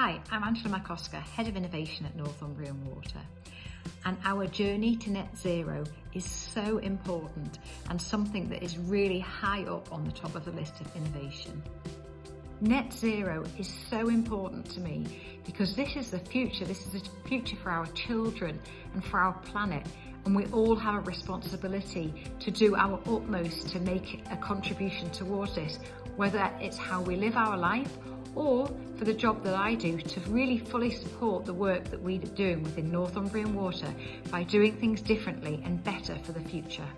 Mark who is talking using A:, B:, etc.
A: Hi, I'm Angela McCosker, Head of Innovation at Northumbrian Water. And our journey to net zero is so important and something that is really high up on the top of the list of innovation. Net zero is so important to me because this is the future. This is the future for our children and for our planet. And we all have a responsibility to do our utmost to make a contribution towards this, whether it's how we live our life or for the job that I do to really fully support the work that we're doing within Northumbrian Water by doing things differently and better for the future.